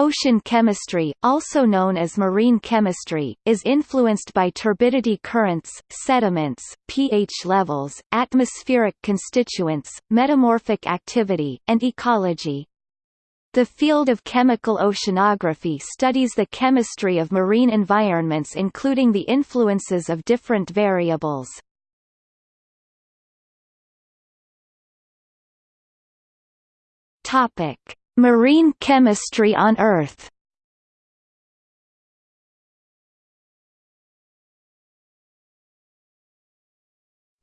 Ocean chemistry, also known as marine chemistry, is influenced by turbidity currents, sediments, pH levels, atmospheric constituents, metamorphic activity, and ecology. The field of chemical oceanography studies the chemistry of marine environments including the influences of different variables. Topic: Marine chemistry on Earth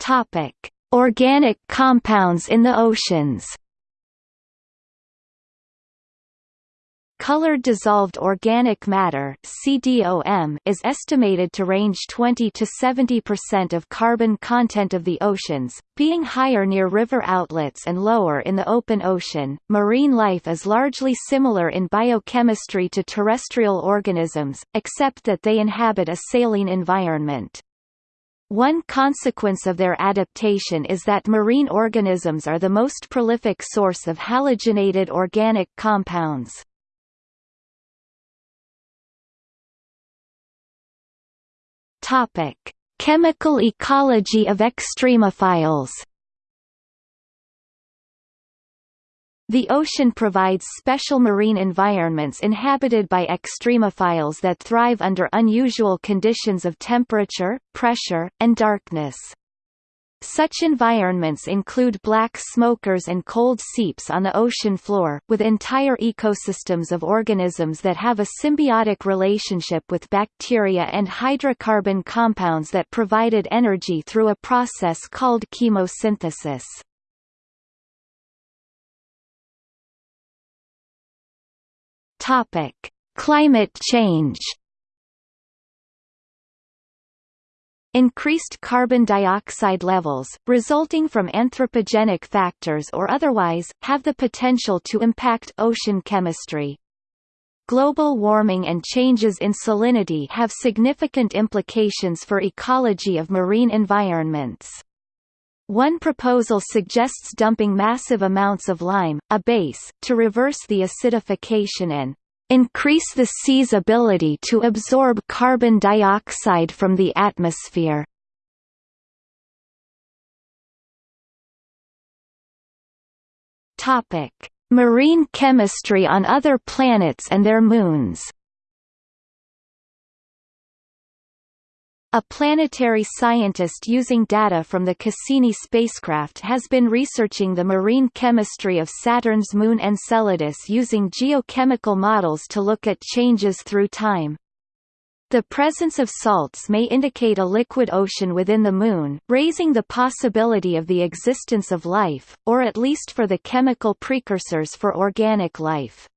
Topic: Organic compounds in the oceans. Colored dissolved organic matter CDOM is estimated to range 20 to 70% of carbon content of the oceans, being higher near river outlets and lower in the open ocean. Marine life is largely similar in biochemistry to terrestrial organisms, except that they inhabit a saline environment. One consequence of their adaptation is that marine organisms are the most prolific source of halogenated organic compounds. Topic: Chemical ecology of extremophiles. The ocean provides special marine environments inhabited by extremophiles that thrive under unusual conditions of temperature, pressure, and darkness. Such environments include black smokers and cold seeps on the ocean floor, with entire ecosystems of organisms that have a symbiotic relationship with bacteria and hydrocarbon compounds that provided energy through a process called chemosynthesis. Climate change Increased carbon dioxide levels, resulting from anthropogenic factors or otherwise, have the potential to impact ocean chemistry. Global warming and changes in salinity have significant implications for ecology of marine environments. One proposal suggests dumping massive amounts of lime, a base, to reverse the acidification and increase the sea's ability to absorb carbon dioxide from the atmosphere. Topic: Marine chemistry on other planets and their moons. A planetary scientist using data from the Cassini spacecraft has been researching the marine chemistry of Saturn's moon Enceladus using geochemical models to look at changes through time. The presence of salts may indicate a liquid ocean within the Moon, raising the possibility of the existence of life, or at least for the chemical precursors for organic life.